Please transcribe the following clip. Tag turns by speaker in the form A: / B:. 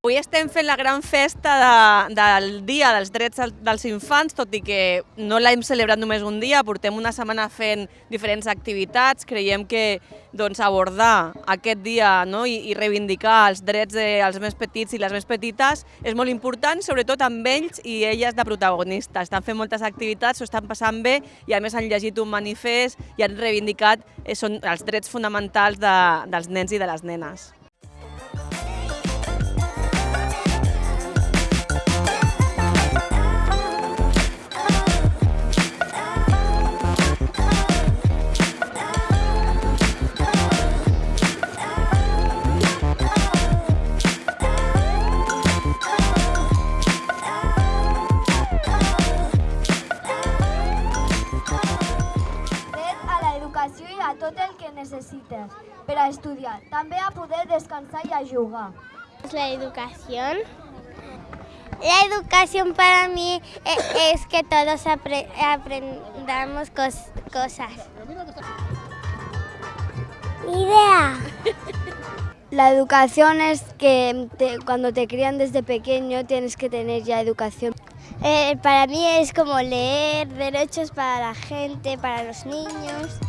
A: Avui estem fent la gran festa de, del Dia dels Drets dels Infants, tot i que no l'hem celebrat només un dia, portem una setmana fent diferents activitats. Creiem que doncs, abordar aquest dia no? I, i reivindicar els drets dels més petits i les més petites és molt important, sobretot amb ells i elles de protagonistes. Estan fent moltes activitats, s'ho estan passant bé i a més han llegit un manifest i han reivindicat eh, són els drets fonamentals de, dels nens i de les nenes.
B: Tot el que necessites per a estudiar. També a poder descansar i a jugar.
C: La educación. La educación para mí e- es que todos apre- aprendamos cos- cosas. Idea.
B: La educación es que te- cuando te crían desde pequeño tienes que tener ya educación.
C: Eh, para mí es como leer derechos para la gente, para los niños.